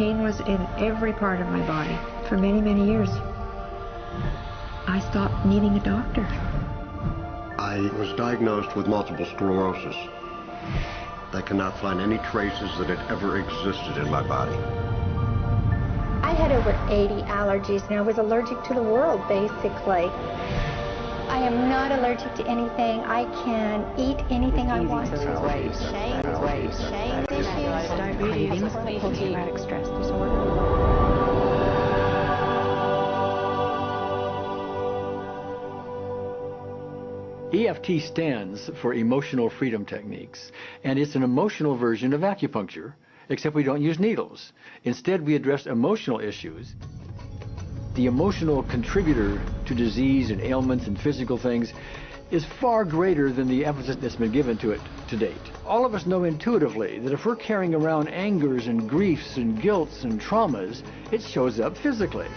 pain was in every part of my body for many, many years. I stopped needing a doctor. I was diagnosed with multiple sclerosis. They cannot find any traces that it ever existed in my body. I had over 80 allergies and I was allergic to the world, basically. I am not allergic to anything. I can eat anything I want. Weight, Shame, weight, shame issues, diabetes, post-traumatic stress disorder. EFT stands for Emotional Freedom Techniques, and it's an emotional version of acupuncture, except we don't use needles. Instead, we address emotional issues. The emotional contributor to disease and ailments and physical things is far greater than the emphasis that's been given to it to date. All of us know intuitively that if we're carrying around angers and griefs and guilts and traumas, it shows up physically.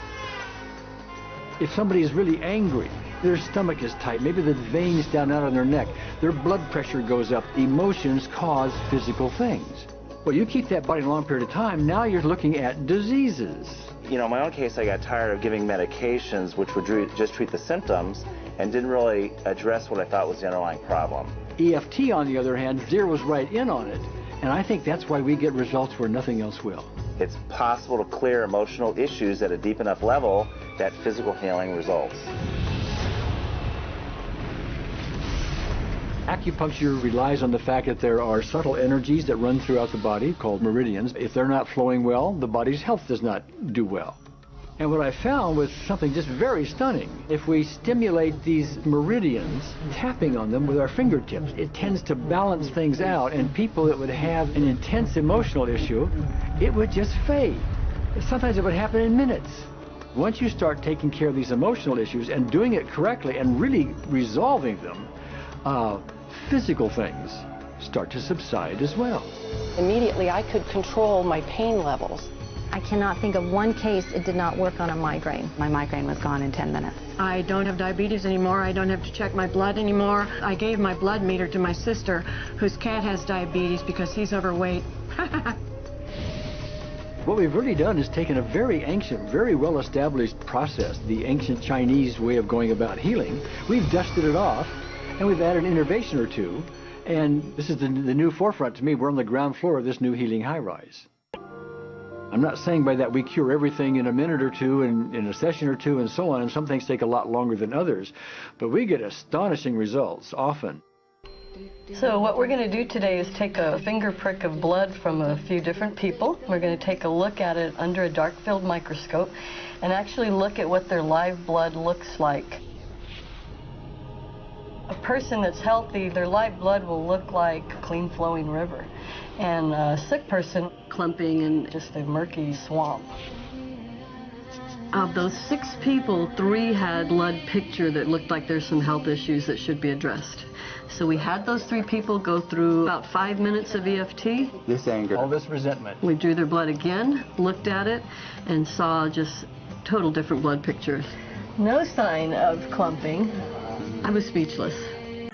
If somebody is really angry, their stomach is tight, maybe the veins down out on their neck, their blood pressure goes up. Emotions cause physical things. Well, you keep that body a long period of time, now you're looking at diseases. You know, in my own case, I got tired of giving medications which would just treat the symptoms and didn't really address what I thought was the underlying problem. EFT, on the other hand, zeroes right in on it, and I think that's why we get results where nothing else will. It's possible to clear emotional issues at a deep enough level that physical healing results. Acupuncture relies on the fact that there are subtle energies that run throughout the body called meridians. If they're not flowing well, the body's health does not do well. And what I found was something just very stunning. If we stimulate these meridians, tapping on them with our fingertips, it tends to balance things out. And people that would have an intense emotional issue, it would just fade. Sometimes it would happen in minutes. Once you start taking care of these emotional issues and doing it correctly and really resolving them, uh, physical things start to subside as well. Immediately, I could control my pain levels. I cannot think of one case it did not work on a migraine. My migraine was gone in 10 minutes. I don't have diabetes anymore. I don't have to check my blood anymore. I gave my blood meter to my sister, whose cat has diabetes because he's overweight. What we've really done is taken a very ancient, very well-established process, the ancient Chinese way of going about healing. We've dusted it off, and we've added an innovation or two. And this is the, the new forefront to me. We're on the ground floor of this new healing high-rise. I'm not saying by that we cure everything in a minute or two and in a session or two and so on, and some things take a lot longer than others, but we get astonishing results often. So what we're going to do today is take a finger prick of blood from a few different people. We're going to take a look at it under a dark field microscope and actually look at what their live blood looks like. A person that's healthy, their live blood will look like a clean flowing river. And a sick person, clumping in just a murky swamp. Of those six people, three had blood picture that looked like there's some health issues that should be addressed. So we had those three people go through about five minutes of EFT. This anger, all this resentment. We drew their blood again, looked at it, and saw just total different blood pictures. No sign of clumping. I was speechless.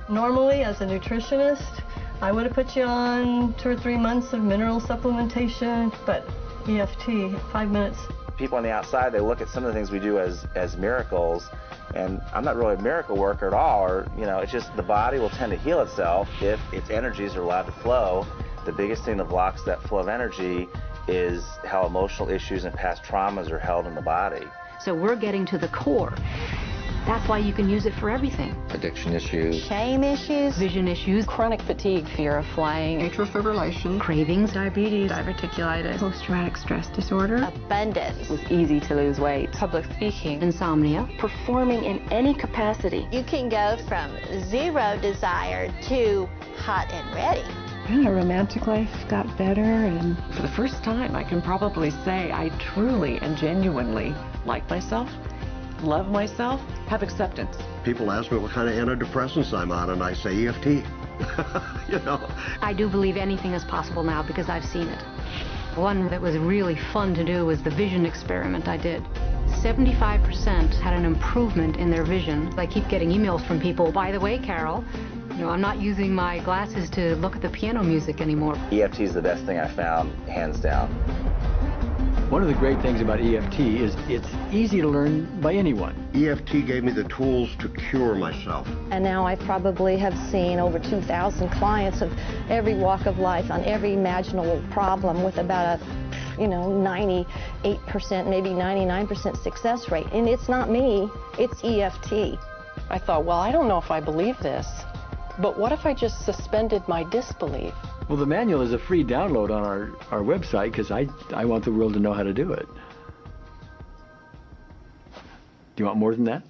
Normally, as a nutritionist, I would have put you on two or three months of mineral supplementation, but EFT, five minutes. People on the outside, they look at some of the things we do as, as miracles, and I'm not really a miracle worker at all, or, you know, it's just the body will tend to heal itself if its energies are allowed to flow. The biggest thing that blocks that flow of energy is how emotional issues and past traumas are held in the body. So we're getting to the core. That's why you can use it for everything. Addiction issues. Shame issues. Vision issues, Chronic fatigue, fear of flying, Atrial fibrillation, cravings, diabetes, diverticulitis, post-traumatic stress disorder. Abundance. it was easy to lose weight. public speaking, insomnia. Performing in any capacity. You can go from zero desire to hot and ready. And our romantic life got better and For the first time, I can probably say I truly and genuinely like myself, love myself, have acceptance. People ask me what kind of antidepressants I'm on, and I say EFT. you know, I do believe anything is possible now because I've seen it. One that was really fun to do was the vision experiment I did. 75% had an improvement in their vision. I keep getting emails from people, by the way, Carol, you know, I'm not using my glasses to look at the piano music anymore. EFT is the best thing I found, hands down. One of the great things about EFT is it's easy to learn by anyone. EFT gave me the tools to cure myself. And now I probably have seen over 2,000 clients of every walk of life on every imaginable problem with about a you know, 98%, maybe 99% success rate. And it's not me, it's EFT. I thought, well, I don't know if I believe this, but what if I just suspended my disbelief? Well, the manual is a free download on our, our website because I, I want the world to know how to do it. Do you want more than that?